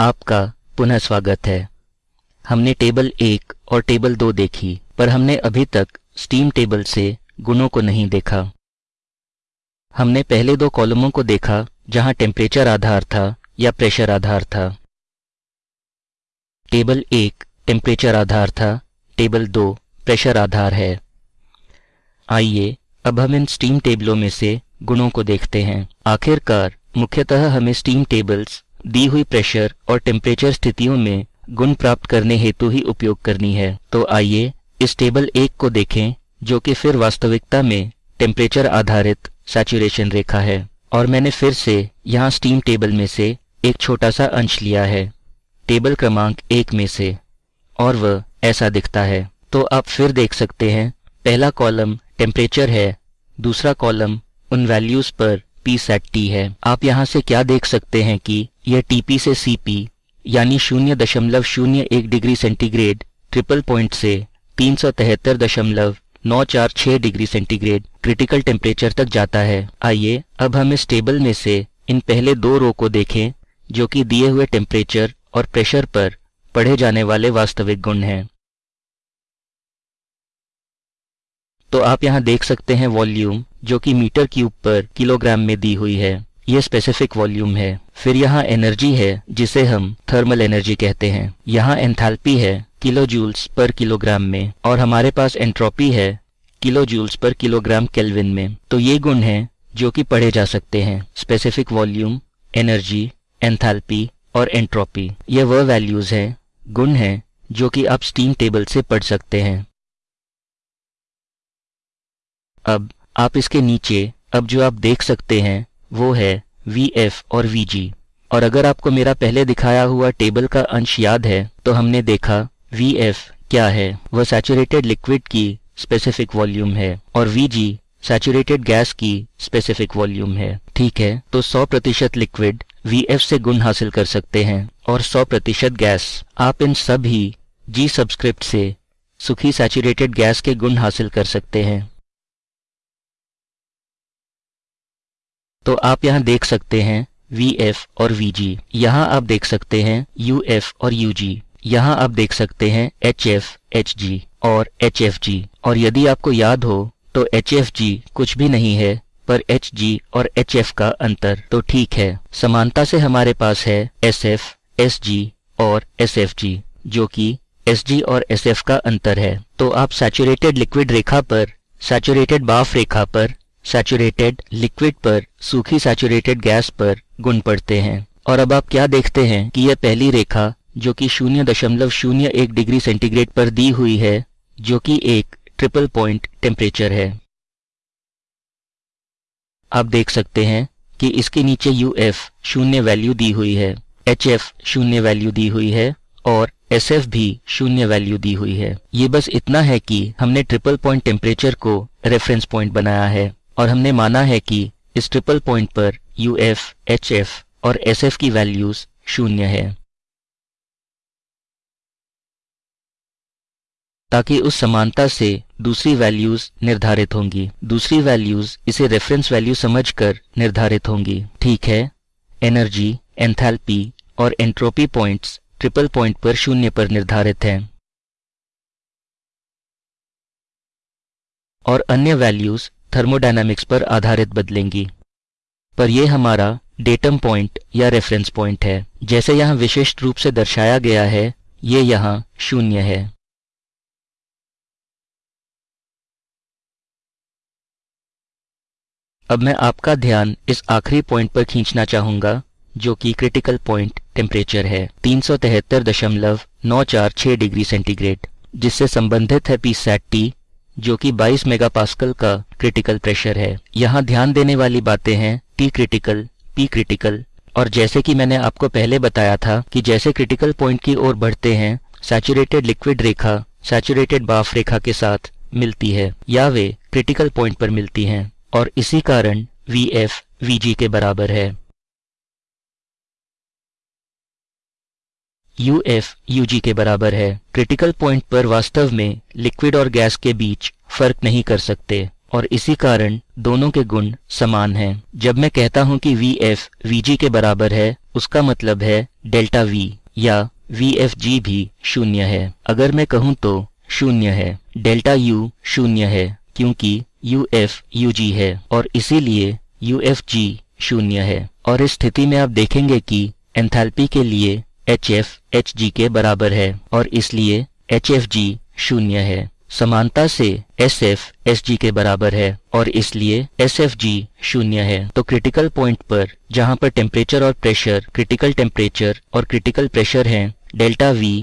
आपका पुनः स्वागत है। हमने टेबल एक और टेबल दो देखी, पर हमने अभी तक स्टीम टेबल से गुणों को नहीं देखा। हमने पहले दो कॉलमों को देखा, जहाँ टेम्परेचर आधार था या प्रेशर आधार था। टेबल एक टेम्परेचर आधार था, टेबल दो प्रेशर आधार है। आइए, अब हम इन स्टीम टेबलों में से गुणों को देखते हैं। आखिरकार, मुख्यतः हमें स्टीम टेबल्स दी हुई प्रेशर और टेम्परेचर स्थितियों में गुण प्राप्त करने हेतु ही उपयोग करनी है। तो आइए इस टेबल एक को देखें, जो कि फिर वास्तविकता में टेम्परेचर आधारित सैचुरेशन रेखा है। और मैंने फिर से यहाँ स्टीम टेबल में से एक छोटा सा अंश लिया है। टेबल क्रमांक एक में से। और वह ऐसा दिखता है। तो आप फिर देख सकते हैं, पहला कॉलम टेम्परेचर है, दूसरा कॉलम उन वैल्यूज़ पर पी सेट टी है। आप यहाँ से क्या देख सकते हैं कि यह टीपी से सीपी यानी शून्य दशमलव शून्य एक डिग्री सेंटीग्रेड, ट्रिपल पॉइंट से तीन सौ तिहत्तर दशमलव नौ चार छह डिग्री सेंटीग्रेड, क्रिटिकल टेम्परेचर तक जाता है। आइए, अब हम इस टेबल में से इन पहले दो रो को देखें, जो कि दिए हुए टेम्परेचर और प्रेशर पर पढ़े जाने वाले वास्तविक गुण हैं। तो आप यहाँ देख सकते हैं वॉल्यूम जो कि मीटर क्यूब पर किलोग्राम में दी हुई है। ये स्पेसिफिक वॉल्यूम है। फिर यहाँ एनर्जी है, जिसे हम थर्मल एनर्जी कहते हैं। यहाँ एंथैल्पी है किलो जूल्स पर किलोग्राम में। और हमारे पास एंट्रोपी है किलो जूल्स पर किलोग्राम केल्विन में। तो ये गुण हैं, जो कि पढ़े जा सकते हैं। स्पेसिफिक वॉल्यूम एनर्जी एंथैल्पी और एंट्रोपी ये वह वैल्यूज़ हैं, गुण हैं, जो कि आप स्टीम टेबल से पढ़ सकते हैं। अब आप इसके नीचे, अब जो आप देख सकते हैं, वो है वी एफ़ और वी जी और अगर आपको मेरा पहले दिखाया हुआ टेबल का अंश याद है तो हमने देखा वी एफ़ क्या है? वह सैचुरेटेड लिक्विड की स्पेसिफिक वॉल्यूम है, और वी जी सैचुरेटेड गैस की स्पेसिफिक वॉल्यूम है। ठीक है तो 100 प्रतिशत लिक्विड वी एफ़ से गुण हासिल कर सकते हैं, और 100 प्रतिशत गैस आप इन सभी जी सब्सक्रिप्ट से सुखी सैचुरेटेड गैस के गुण हासिल कर सकते हैं। तो आप यहाँ देख सकते हैं एफ़ और वी जी यहाँ आप देख सकते हैं एफ़ और यू जी यहाँ आप देख सकते हैं एच एफ़ और जी और यदि आपको याद हो तो जी कुछ भी नहीं है, पर जी और एफ़ का अंतर तो ठीक है। समानता से हमारे पास है एस एफ़ और एफ़ जी कि जी और एफ़ का अंतर है। तो आप सैचुरेटेड लिक्विड रेखा पर सैचुरेटेड बाफ रेखा पर सैचुरेटेड लिक्विड पर, सूखी सैचुरेटेड गैस पर गुण पड़ते हैं। और अब आप क्या देखते हैं कि यह पहली रेखा, जो कि शून्य दशमलव शून्य एक डिग्री सेंटीग्रेड पर दी हुई है, जो कि एक ट्रिपल पॉइंट टेम्परेचर है। आप देख सकते हैं कि इसके नीचे यू एफ़ शून्य वैल्यू दी हुई है एच एफ़ शून्य वैल्यू दी हुई है, और एस एफ़ भी शून्य वैल्यू दी हुई है। ये बस इतना है कि हमने ट्रिपल पॉइंट टेम्परेचर को रेफरेंस पॉइंट बनाया है। और हमने माना है कि इस ट्रिपल पॉइंट पर यू एफ़ एच एफ़ और एस एफ़ की वैल्यूज़ शून्य है। ताकि उस समानता से दूसरी वैल्यूज़ निर्धारित होंगी। दूसरी वैल्यूज़ इसे रेफरेंस वैल्यू समझकर निर्धारित होंगी। ठीक है? एनर्जी एंथैल्पी और एंट्रोपी पॉइंट्स ट्रिपल पॉइंट पर शून्य पर निर्धारित हैं। और अन्य वैल्यूज़ थर्मोडायनामिक्स पर आधारित बदलेंगी। पर यह हमारा डेटम पॉइंट या रेफरेंस पॉइंट है। जैसे यहाँ विशिष्ट रूप से दर्शाया गया है, ये यहाँ शून्य है। अब मैं आपका ध्यान इस आखिरी पॉइंट पर खींचना चाहूँगा, जो कि क्रिटिकल पॉइंट टेम्परेचर है। तीन सौ तिहत्तर दशमलव नौ चार छह डिग्री सेंटीग्रेड, जिससे संबंधित है पी सैट टी जो कि 22 मेगापास्कल का क्रिटिकल प्रेशर है। यहाँ ध्यान देने वाली बातें हैं टी क्रिटिकल पी क्रिटिकल और जैसे कि मैंने आपको पहले बताया था कि जैसे क्रिटिकल पॉइंट की ओर बढ़ते हैं सैचुरेटेड लिक्विड रेखा सैचुरेटेड बाफ रेखा के साथ मिलती है, या वे क्रिटिकल पॉइंट पर मिलती हैं। और इसी कारण वी एफ़ वी जी के बराबर है। यू एफ़ यू जी के बराबर है। क्रिटिकल पॉइंट पर वास्तव में लिक्विड और गैस के बीच फ़र्क नहीं कर सकते, और इसी कारण दोनों के गुण समान हैं। जब मैं कहता हूँ कि वी एफ़ वी जी के बराबर है, उसका मतलब है डेल्टा वी या वी एफ़ जी भी शून्य है। अगर मैं कहूँ तो शून्य है। डेल्टा यू शून्य है, क्योंकि यू एफ़ यू जी है, और इसीलिए यू एफ़ जी शून्य है। और इस स्थिति में आप देखेंगे कि एंथैल्पी के लिए HF जी के बराबर है और इसलिए एच एफ़ जी शून्य है। समानता से SF जी के बराबर है और इसलिए एस एफ़ जी शून्य है। तो क्रिटिकल पॉइंट पर, जहाँ पर टेम्परेचर और प्रेशर क्रिटिकल टेम्परेचर और क्रिटिकल प्रेशर हैं delta V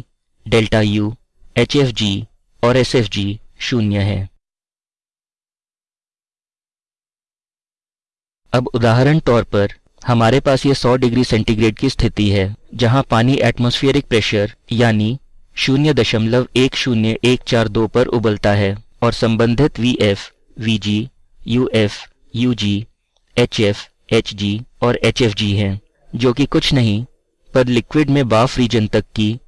delta U H F G और एस एफ़ जी शून्य है। अब उदाहरण तौर पर हमारे पास ये 100 डिग्री सेंटीग्रेड की स्थिति है, जहाँ पानी एटमॉस्फेरिक प्रेशर यानी शून्य दशमलव एक शून्य एक चार दो पर उबलता है, और संबंधित V F V G U F U G H F H G और एच एफ़ जी हैं, जो कि कुछ नहीं, पर लिक्विड में बाफ रीजन तक की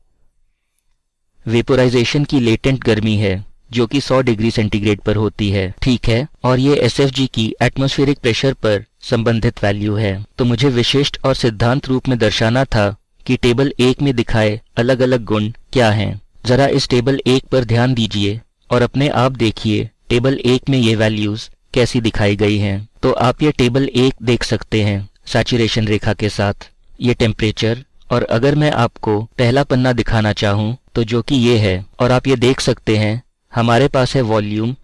वेपोराइजेशन की लेटेंट गर्मी है। जो कि 100 डिग्री सेंटीग्रेड पर होती है। ठीक है? और ये SFG की एटमोस्फेरिक प्रेशर पर संबंधित वैल्यू है। तो मुझे विशिष्ट और सिद्धांत रूप में दर्शाना था कि टेबल एक में दिखाए अलग अलग गुण क्या हैं। जरा इस टेबल एक पर ध्यान दीजिए और अपने आप देखिए टेबल एक में ये वैल्यूज़ कैसी दिखाई गई हैं। तो आप ये टेबल एक देख सकते हैं सैचुरेशन रेखा के साथ। ये टेम्परेचर और अगर मैं आपको पहला पन्ना दिखाना चाहूँ तो जो कि ये है। और आप ये देख सकते हैं हमारे पास है वॉल्यूम,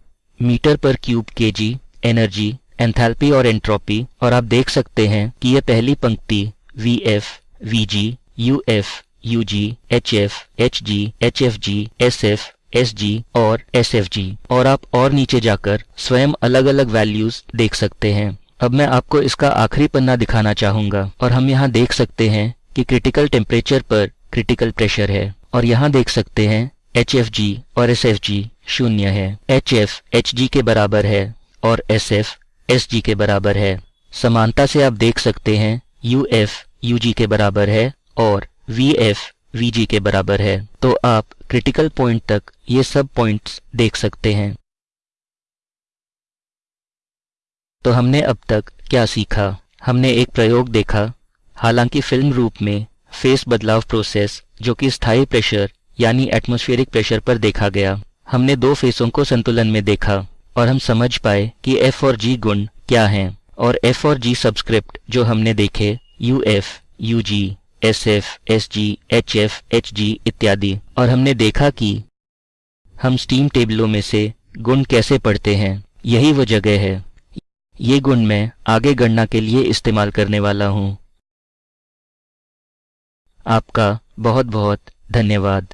मीटर पर क्यूब केजी, एनर्जी, एंथैल्पी और एंट्रोपी, और आप देख सकते हैं कि यह पहली पंक्ति, V F, V G, U F, U G, H F, H G, H F G, S F, S G और एस एफ़ जी। और आप और नीचे जाकर स्वयं अलग अलग वैल्यूज़ देख सकते हैं। अब मैं आपको इसका आखिरी पन्ना दिखाना चाहूँगा। और हम यहाँ देख सकते हैं कि क्रिटिकल टेम्परेचर पर क्रिटिकल प्रेशर है। और यहाँ देख सकते हैं, एच एफ़ जी और एस एफ़ जी। शून्य है। एच एफ़ एच जी के बराबर है और एस एफ़ एस जी के बराबर है। समानता से आप देख सकते हैं यू एफ़ यू जी के बराबर है और वी एफ़ वी जी के बराबर है। तो आप क्रिटिकल पॉइंट तक ये सब पॉइंट्स देख सकते हैं। तो हमने अब तक क्या सीखा? हमने एक प्रयोग देखा। हालाँकि फ़िल्म रूप में फेस बदलाव प्रोसेस जो कि स्थायी प्रेशर यानी एटमॉस्फेरिक प्रेशर पर देखा गया। हमने दो फेसों को संतुलन में देखा और हम समझ पाए कि एफ़ और जी गुण क्या हैं और एफ़ और जी सब्सक्रिप्ट जो हमने देखे U F U G S F S G H F H G इत्यादि। और हमने देखा कि हम स्टीम टेबलों में से गुण कैसे पढ़ते हैं, यही वो जगह है। ये गुण मैं आगे गणना के लिए इस्तेमाल करने वाला हूँ। आपका बहुत बहुत धन्यवाद।